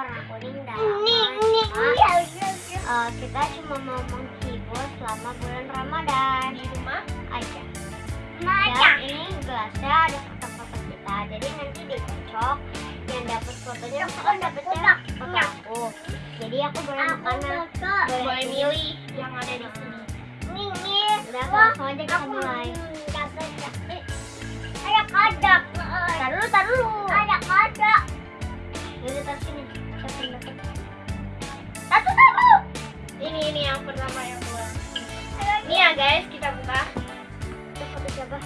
warna kuning dan apa uh, iya, iya, iya. eh, kita cuma mau menghibur selama bulan Ramadan. Di rumah? Aja. Dan ini gelasnya ada foto-foto kita. Jadi nanti dikocok yang dapat fotonya aku kan dapetnya foto? aku. Jadi aku boleh makan boleh milih yang ada di sini. Ini udah langsung aja kita mulai. Guys kita buka Itu foto siapa?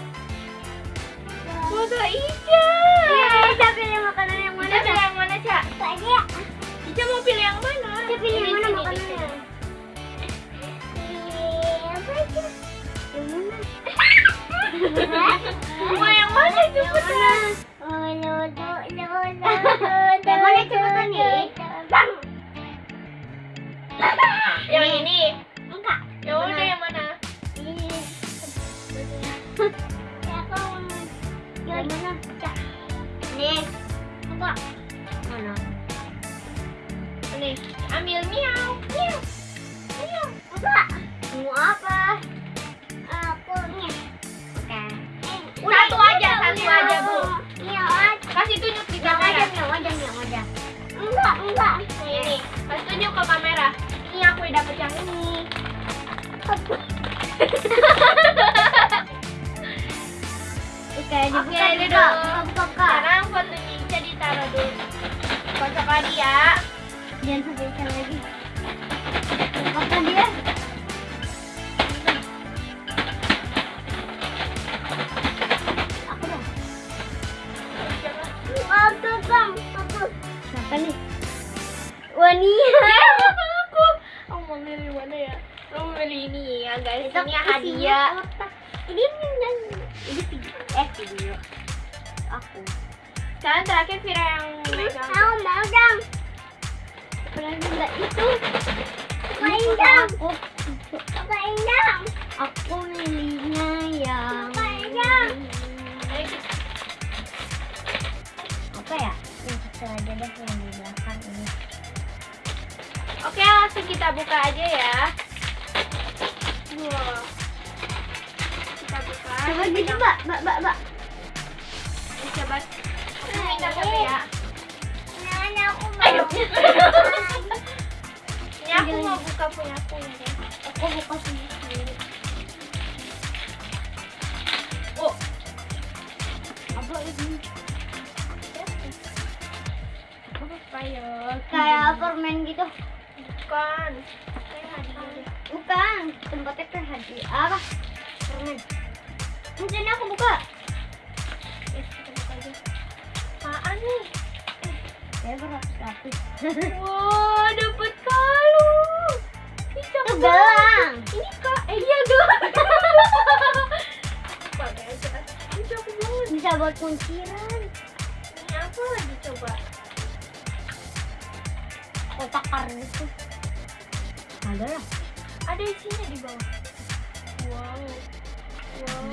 foto Ica Kita pilih makanan yang Ica pilih yang mana Ca? Tadi Ica mau pilih yang mana? Kita pilih yang mana enggak. Mana? Ini ambil miau miau Ayo, enggak. Mau apa? Aku nih. Oke. Satu aja, satu aja, Bu. Iya, aja. Kasih tunjuk di Yang aja, kamera yang aja, yang aja. Enggak, enggak. Nih, ini Kasih tunjuk ke kamera Ini aku udah dapet yang ini lagi ya Jangan sampai ikan lagi. Apa dia? Siapa nih? Wania. aku aku mau milih mana ya aku mau milih ini ya guys Itu ini isinya hadiah. Ini yang ini video. Eh video. Aku. sekarang terakhir Vira yang megang dong. Enggak itu? Main dong. Aku. Main dong. Aku milihnya yang. Ayo kita- apa ya? Yang kecil aja deh yang di belakang ini. oke langsung kita buka aja ya wow kita buka Coba gitu, Mbak. Mbak, Mbak, Mbak. Coba aku minta satu ya aku mau. Ini aku mau buka punya aku ya Aku buka sendiri. oh Apa ini? ya Kayak permen gitu. bukan. Bukan, tempatnya kayak hadiah. Apa? Permen. Mungkin aku buka. Yes, kita buka aja apaan nih Ya berapa lapis? Wah, dapet kalung. Itu gelang. Ini kak, eh iya gelang. Banget. Bisa buat kunciran. Ini apa lagi coba? Kotak kardus. Ada lah. Ada isinya di bawah. Wow. Wow.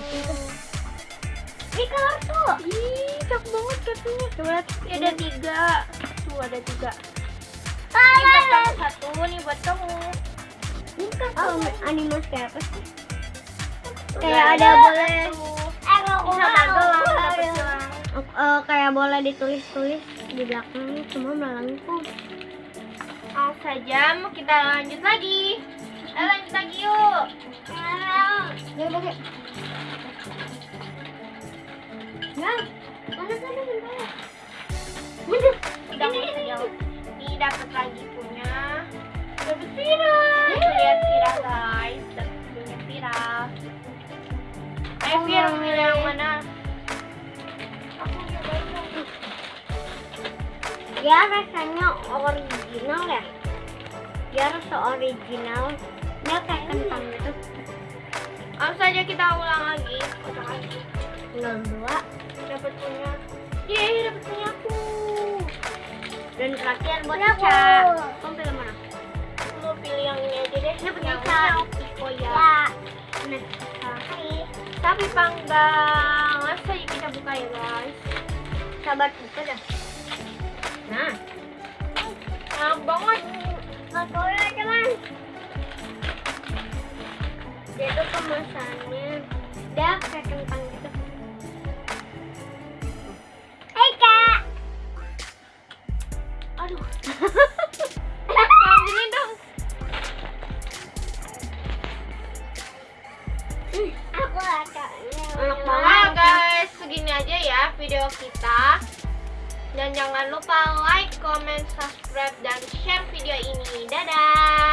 Ini kartu. Ih, cakep banget kartunya. Coba lihat. Ini ada tiga. Tuh ada tiga. Ini buat kamu satu, nih buat kamu. Ini kan oh, animasi kayak apa sih? Kayak ada boleh. Aku Ini sama mau. gelang, dapet gelang. Eh, kayak boleh ditulis-tulis di belakangnya semua melengkung. Langsung saja, mau kita lanjut lagi. Ayo lanjut lagi yuk. Ya pakai. Nah, mana sana mana? Waduh, Udah ini, ini dapat lagi punya dapat Vira. Lihat Vira guys, dapat punya Vira. Ayo Vira pilih yang mana? Aku nyobain dong. Ya rasanya original ya. Ya rasa original. Dia kayak kentang gitu. Langsung saja kita ulang lagi. Kocok lagi. Tinggal dua. Dapat punya. Yeay, dapat punya aku. Dan terakhir buat. Ica. Kamu pilih mana? Aku mau pilih yang ini aja deh. Ini punya Yang Ica. Oh ya. Nah, Tapi panggang. Langsung saja kita buka ya guys. sabar buka dah. Nah, Enak banget. Udah teman. Dia tuh kemasannya udah kayak kentang Aku Enak guys. Segini aja ya video kita. Dan jangan lupa like, comment, subscribe, dan share video ini. Dadah!